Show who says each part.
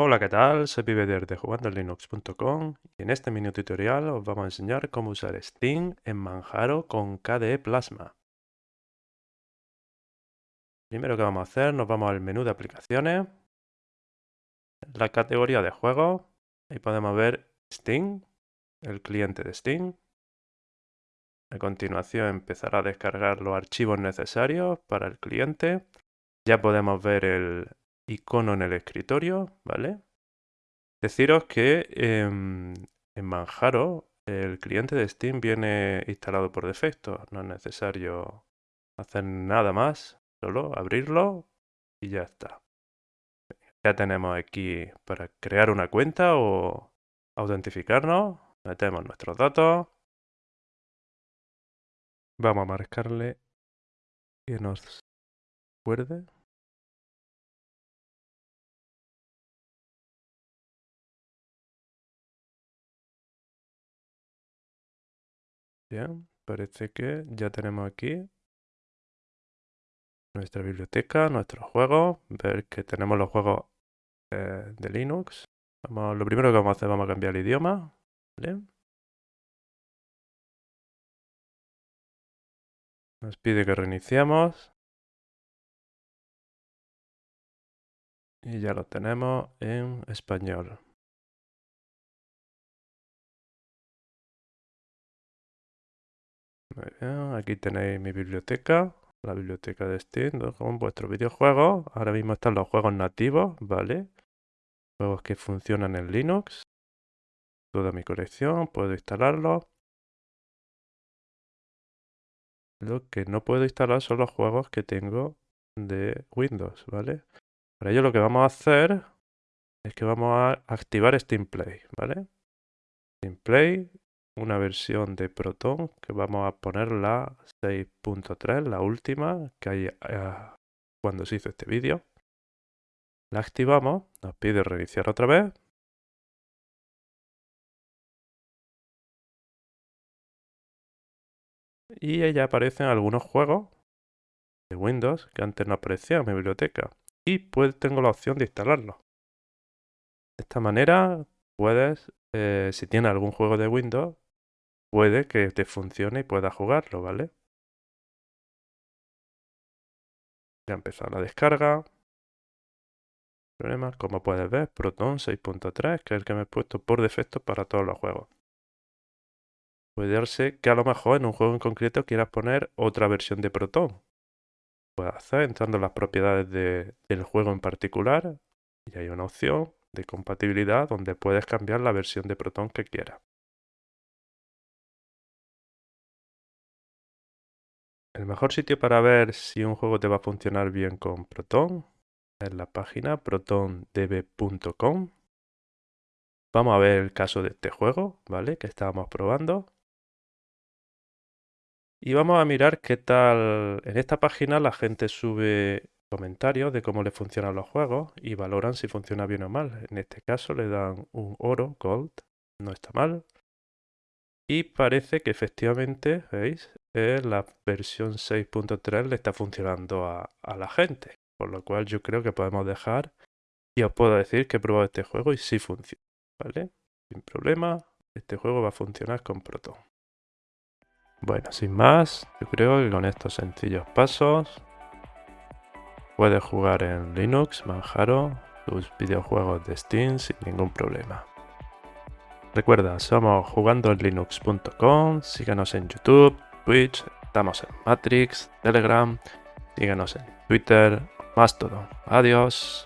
Speaker 1: Hola, ¿qué tal? Soy Pibeder de jugandolinux.com y en este mini tutorial os vamos a enseñar cómo usar Steam en Manjaro con KDE Plasma. Primero que vamos a hacer, nos vamos al menú de aplicaciones, la categoría de juegos, ahí podemos ver Steam, el cliente de Steam. A continuación empezará a descargar los archivos necesarios para el cliente. Ya podemos ver el icono en el escritorio, ¿vale? Deciros que en Manjaro el cliente de Steam viene instalado por defecto. No es necesario hacer nada más, solo abrirlo y ya está. Ya tenemos aquí para crear una cuenta o autentificarnos. Metemos nuestros datos. Vamos a marcarle que nos recuerde. Bien, parece que ya tenemos aquí nuestra biblioteca, nuestros juegos, ver que tenemos los juegos eh, de Linux. lo primero que vamos a hacer, vamos a cambiar el idioma. Nos pide que reiniciamos. Y ya lo tenemos en español. Aquí tenéis mi biblioteca, la biblioteca de Steam con vuestros videojuegos. Ahora mismo están los juegos nativos, ¿vale? Juegos que funcionan en Linux. Toda mi colección, puedo instalarlos. Lo que no puedo instalar son los juegos que tengo de Windows, ¿vale? Para ello lo que vamos a hacer es que vamos a activar Steam Play, ¿vale? Steam Play una versión de Proton que vamos a poner la 6.3, la última que hay eh, cuando se hizo este vídeo. La activamos, nos pide reiniciar otra vez. Y ahí aparecen algunos juegos de Windows que antes no aparecían en mi biblioteca. Y pues tengo la opción de instalarlos. De esta manera puedes, eh, si tienes algún juego de Windows, puede que te funcione y puedas jugarlo, ¿vale? Ya ha empezado la descarga. Problema, como puedes ver, Proton 6.3, que es el que me he puesto por defecto para todos los juegos. Puede darse que a lo mejor en un juego en concreto quieras poner otra versión de Proton. Puedes hacer entrando en las propiedades del juego en particular y hay una opción de compatibilidad donde puedes cambiar la versión de Proton que quieras. El mejor sitio para ver si un juego te va a funcionar bien con Proton es la página protondb.com. Vamos a ver el caso de este juego, ¿vale? Que estábamos probando. Y vamos a mirar qué tal... En esta página la gente sube comentarios de cómo le funcionan los juegos y valoran si funciona bien o mal. En este caso le dan un oro, gold, no está mal. Y parece que efectivamente, ¿veis? la versión 6.3 le está funcionando a, la gente. Por lo cual yo creo que podemos dejar y os puedo decir que he probado este juego y sí funciona. ¿Vale? Sin problema, este juego va a funcionar con Proton. Bueno, sin más, yo creo que con estos sencillos pasos puedes jugar en Linux, Manjaro, tus videojuegos de Steam sin ningún problema. Recuerda, somos jugandolinux.com, síganos en YouTube, Twitch, estamos en Matrix, Telegram, síguenos en Twitter, más todo. Adiós.